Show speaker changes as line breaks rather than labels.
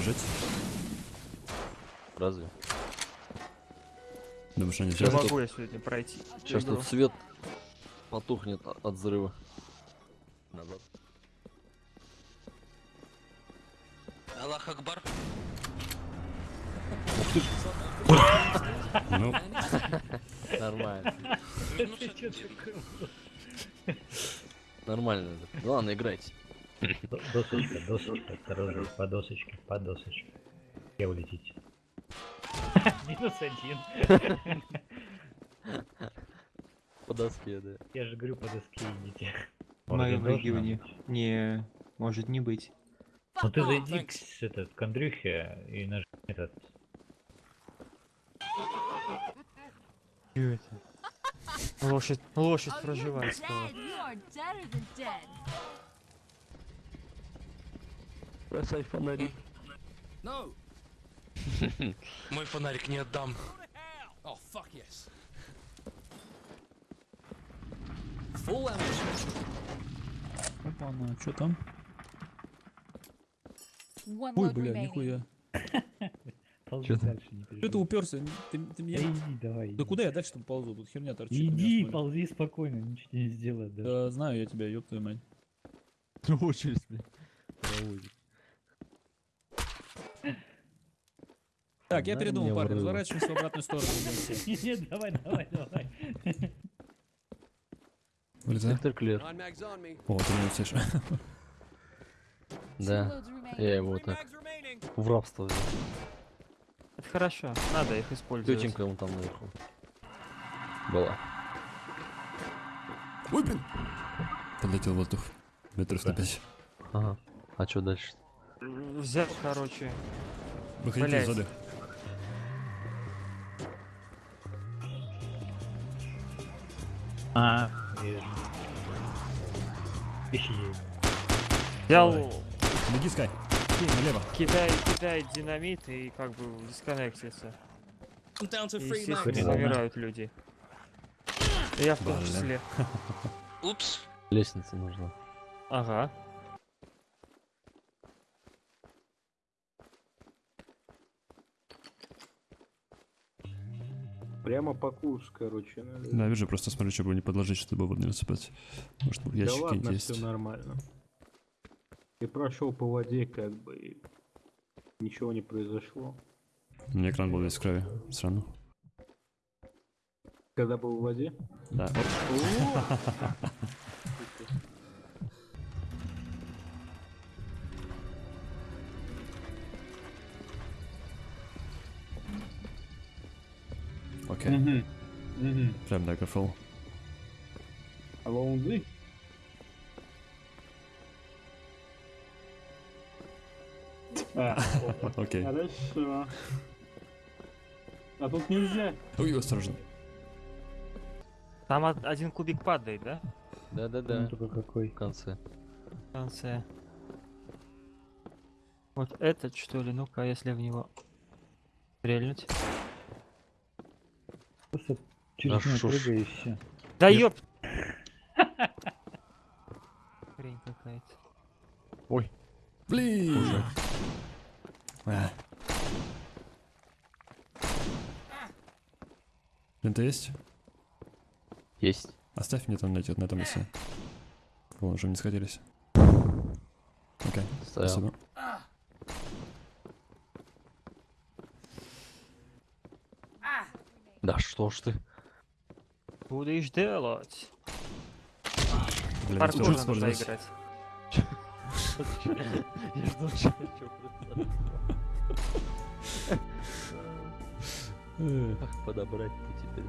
бежать?
Разве?
Думаешь, они
Не
взяли?
могу я сегодня пройти.
Сейчас
игру.
тут свет потухнет от взрыва. Назад.
Аллах Акбар.
Ну,
Нормально.
Вернулся.
Нормально. Ну ладно, играйте.
До- Досочка, досочка, осторожно, по досочке, по досочке. Где вы летите? Минус один.
По доске, да.
Я же говорю, по доске идите.
В моем регионе.
быть.
Не, может не быть.
Ну ты зайди к, этот, к Андрюхе и нажми этот.
Чё это?
Лошадь, лошадь проживает.
Dead. You are deader than dead.
Бросай фонари.
Мой фонарик не отдам.
опа, ну что там?
One
Ой, бля,
remaining.
нихуя.
Ползи
Чё ты?
дальше, не
Что ты уперся? Ты, ты
Да
меня...
иди, давай.
Да
иди.
куда я дальше там ползу? Тут херня торчит.
Иди, ползи спокойно, ничего не сделает даже.
Да, знаю я тебя, ёб твою мать.
Очередь, блин. Проводит.
Так, я передумал, парни, разворачиваемся в обратную сторону.
Нет, давай, давай, давай.
Вылезай.
Клер.
О, ты меня слышишь.
Two
Да. Я его так в рабство взял.
Это хорошо, надо их использовать.
Тетенька ему там наверху. Была.
Ой, блин. Подлетел в воздух. Метров на пять.
Ага. А что дальше?
Взял, короче.
Выходите из воды.
А.
Взял,
Беги, Скай. Налево.
кидай, кидай динамит и как бы дисконнектится. И, естественно, умирают люди. Я в том числе.
Упс.
Лестница нужна.
Ага.
Прямо по курсу, короче. надо.
Да, вижу, просто смотрю, чтобы не подложить, чтобы воду не насыпать. Может,
Да
ящике
ладно,
есть.
все нормально. Ты прошел по воде, как бы, и ничего не произошло.
У меня экран был весь в крови. Срану.
Когда был в воде?
Да.
Угу.
Прям Daggerfall.
А лаунды? А,
Окей.
хорошо. А тут нельзя.
Ой, осторожно.
Там од- один кубик падает, да?
Да-да-да.
Только какой.
В конце.
В конце. Вот этот, что ли? Ну-ка, если в него стрельнуть.
Просто через
А
него
ж.
прыгай и все.
Да ёп! Хрень какая-то.
Блин! А. Лента есть?
Есть.
Оставь мне там на, на этом месте. Вон, уже не сходились. Окей,
Ставил.
спасибо.
Да что ж ты?
Будешь делать.
Блин,
Паркур
использовать.
играть.
Я жду, что Как подобрать-то теперь?